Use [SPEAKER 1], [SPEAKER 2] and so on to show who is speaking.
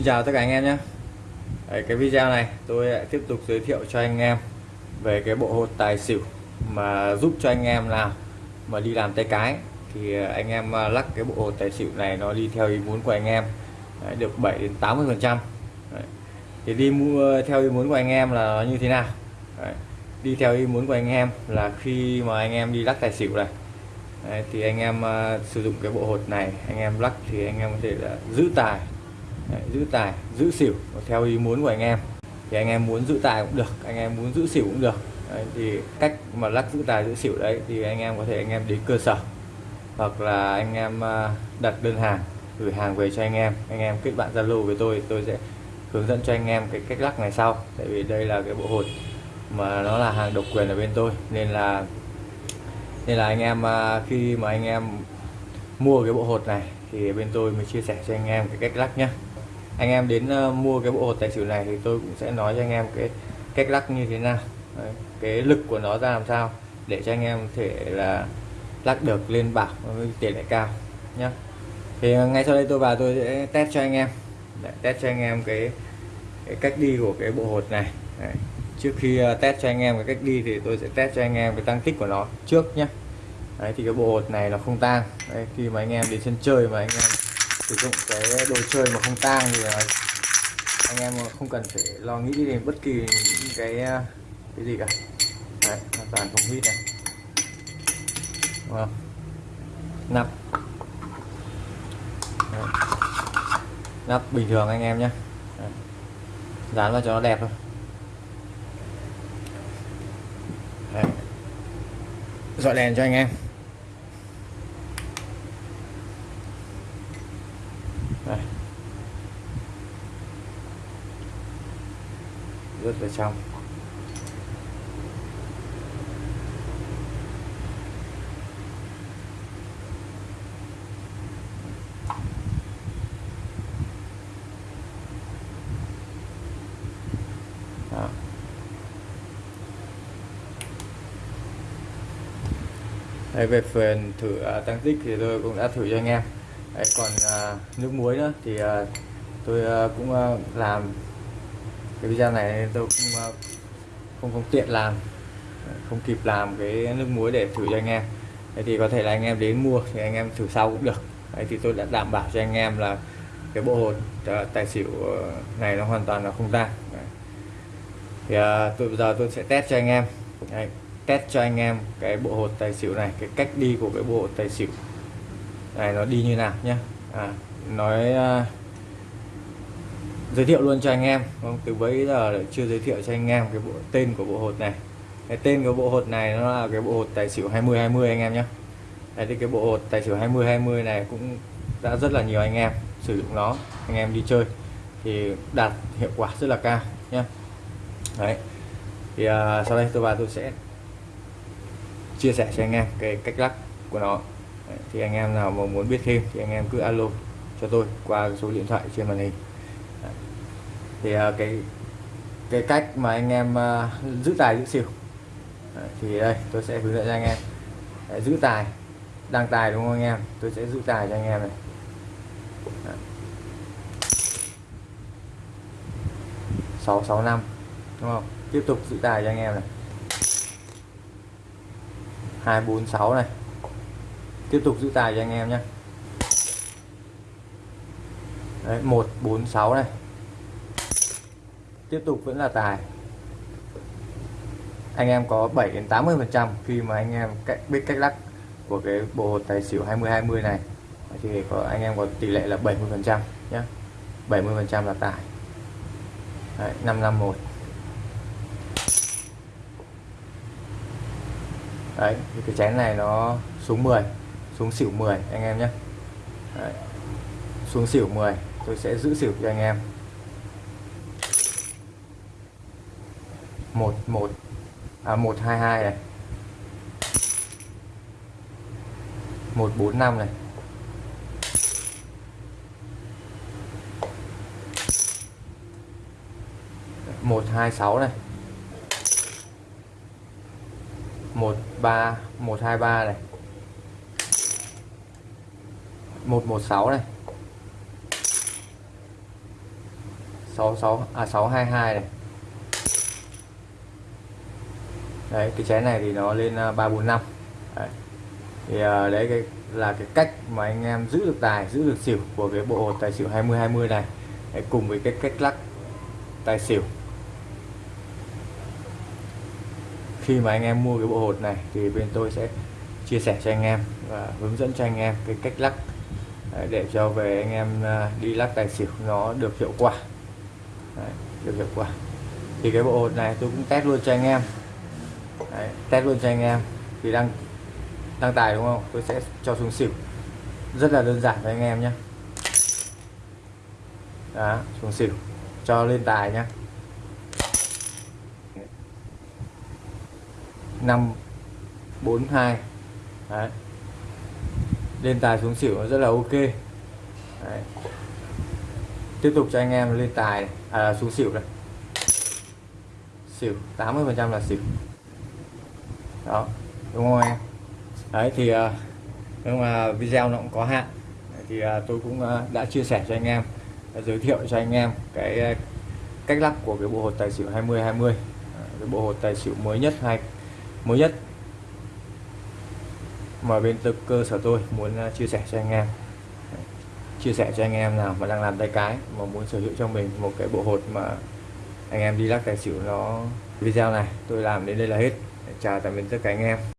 [SPEAKER 1] Xin chào tất cả anh em nhé. Đấy, Cái video này tôi lại tiếp tục giới thiệu cho anh em về cái bộ hột tài xỉu mà giúp cho anh em nào mà đi làm tay cái. Thì à, anh em à, lắc cái bộ hột tài xỉu này nó đi theo ý muốn của anh em Đấy, được 7 đến 80 phần trăm. Thì đi mua theo ý muốn của anh em là nó như thế nào? Đấy, đi theo ý muốn của anh em là khi mà anh em đi lắc tài xỉu này Đấy, thì anh em uh, sử dụng cái bộ hột này anh em lắc thì anh em có thể là giữ tài. Đấy, giữ tài giữ xỉu theo ý muốn của anh em. Thì anh em muốn giữ tài cũng được anh em muốn giữ xỉu cũng được. Đấy, thì cách mà lắc giữ tài giữ xỉu đấy thì anh em có thể anh em đến cơ sở. Hoặc là anh em à, đặt đơn hàng gửi hàng về cho anh em. Anh em kết bạn zalo với tôi tôi sẽ hướng dẫn cho anh em cái cách lắc này sau. Tại vì đây là cái bộ hột mà nó là hàng độc quyền ở bên tôi. Nên là nên là anh em à, khi mà anh em mua cái bộ hột này thì bên tôi mới chia sẻ cho anh em cái cách lắc nhé anh em đến uh, mua cái bộ hột tài xỉu này thì tôi cũng sẽ nói cho anh em cái cách lắc như thế nào. Đấy, cái lực của nó ra làm sao để cho anh em có thể là lắc được lên bạc với tỷ lệ cao nhé thì ờ, ngay sau đây tôi vào tôi sẽ test cho anh em. Để test cho anh em cái, cái cách đi của cái bộ hột này. Đấy. trước khi uh, test cho anh em cái cách đi thì tôi sẽ test cho anh em cái tăng tích của nó trước nhé Đấy thì cái bộ hột này nó không tang. Đấy, khi mà anh em đến sân chơi mà anh em sử dụng cái đồ chơi mà không tang thì à, anh em không cần phải lo nghĩ đến bất kỳ những cái à, cái gì cả. Đấy, hoàn toàn không hít này. Vâng nắp. Đấy. nắp bình thường anh em nhé. Dán vào cho nó đẹp thôi. Dọi đèn cho anh em đây vào trong Đó. Đây, về phần thử uh, tăng tích thì tôi cũng đã thử cho anh em Đấy, còn uh, nước muối nữa thì uh, tôi uh, cũng uh, làm cái video này tôi không ờ, không không tiện làm không kịp làm cái nước muối để thử cho anh em. Đấy thì có thể là anh em đến mua thì anh em thử sau cũng được. Đấy thì tôi đã đảm bảo cho anh em là cái bộ hột ờ, tài xỉu ờ, này nó hoàn toàn là không tan thì à, tôi bây giờ tôi sẽ test cho anh em. Đấy, test cho anh em cái bộ hột tài xỉu này cái cách đi của cái bộ hột tài xỉu. Này nó đi như nào nhé à, nói uh, giới thiệu luôn cho anh em. Không từ bấy giờ chưa giới thiệu cho anh em cái bộ tên của bộ hột này. Cái tên của bộ hột này nó là cái bộ hột tài xỉu 20 20 anh em nhé. Đấy thì cái bộ hột tài xỉu 20 20 này cũng đã rất là nhiều anh em sử dụng nó anh em đi chơi thì đạt hiệu quả rất là cao nhé. Đấy thì uh, sau đây tôi và tôi sẽ chia sẻ cho anh em cái cách lắc của nó. Đấy, thì anh em nào mà muốn biết thêm thì anh em cứ alo cho tôi qua số điện thoại trên màn hình thì uh, cái cái cách mà anh em uh, giữ tài giữ xỉu đấy, thì đây tôi sẽ hướng dẫn cho anh em. Đấy, giữ tài đăng tài đúng không anh em? Tôi sẽ giữ tài cho anh em này. Sáu sáu năm đúng không? Tiếp tục giữ tài cho anh em này. 246 này. Tiếp tục giữ tài cho anh em nhé. Đấy, 146 này tiếp tục vẫn là tài. Anh em có 7 đến 80 phần trăm khi mà anh em cách biết cách lắc của cái bộ tài xỉu 20 20 này. Thì có anh em có tỷ lệ là 70 phần trăm nhé 70 phần trăm là tài. Đấy, 551 đấy thì cái chén này nó xuống 10 xuống xỉu 10 anh em nhé đấy. xuống xỉu 10 tôi sẽ giữ xỉu cho anh em. Một một à một, hai hai này. Một, bốn, năm này. Một, hai, sáu này. Một, ba, một, hai, ba này. Một một, sáu này. 66 à 622 này. Đấy cái chén này thì nó lên à, ba bốn năm. Thì à, đấy cái là cái cách mà anh em giữ được tài giữ được xỉu của cái bộ hột tài xỉu 20 20 này. Đấy, cùng với cái cách lắc tài xỉu. Khi mà anh em mua cái bộ hột này thì bên tôi sẽ chia sẻ cho anh em và hướng dẫn cho anh em cái cách lắc để cho về anh em à, đi lắc tài xỉu nó được hiệu quả. Đấy, được hiệu quả. Thì cái bộ hột này tôi cũng test luôn cho anh em. Đấy, test luôn cho anh em. Vì đang đăng tài đúng không? Tôi sẽ cho xuống xỉu. Rất là đơn giản với anh em nhé đó xuống xỉu. Cho lên tài nhé năm bốn hai. Đấy. lên tài xuống xỉu nó rất là ok. Đấy. tiếp tục cho anh em lên tài. Này. à, xuống xỉu này. Xỉu 80 phần trăm là xỉu đó, đúng không em? Đấy, thì ờ, nhưng mà video nó cũng có hạn. Thì ờ, tôi cũng ờ, đã chia sẻ cho anh em giới thiệu cho anh em cái cách lắp của cái bộ hột tài xỉu 20 20 cái bộ hột tài xỉu mới nhất hay mới nhất mà bên tư cơ sở tôi muốn chia sẻ cho anh em. Chia sẻ cho anh em nào mà đang làm tay cái, mà muốn sở hữu cho mình một cái bộ hột mà anh em đi lắc tài xỉu nó video này, tôi làm đến đây là hết chào tạm biệt tất cả anh em.